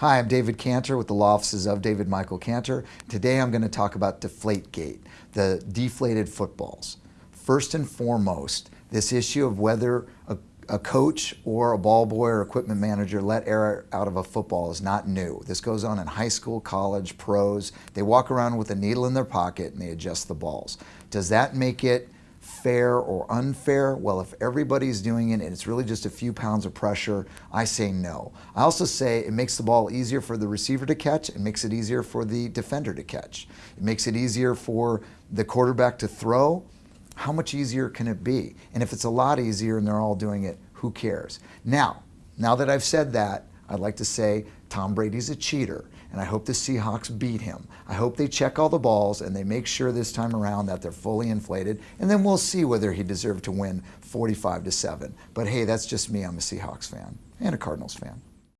Hi, I'm David Cantor with the law offices of David Michael Cantor. Today I'm going to talk about Deflategate, the deflated footballs. First and foremost, this issue of whether a, a, coach or a ball boy or equipment manager let air out of a football is not new. This goes on in high school, college, pros. They walk around with a needle in their pocket and they adjust the balls. Does that make it fair or unfair? Well, if everybody's doing it and it's really just a few pounds of pressure, I say no. I also say it makes the ball easier for the receiver to catch. It makes it easier for the defender to catch. It makes it easier for the quarterback to throw. How much easier can it be? And if it's a lot easier and they're all doing it, who cares? Now, now that I've said that, I'd like to say Tom Brady's a cheater and I hope the Seahawks beat him. I hope they check all the balls and they make sure this time around that they're fully inflated and then we'll see whether he deserved to win 45 to 7. But hey, that's just me. I'm a Seahawks fan and a Cardinals fan.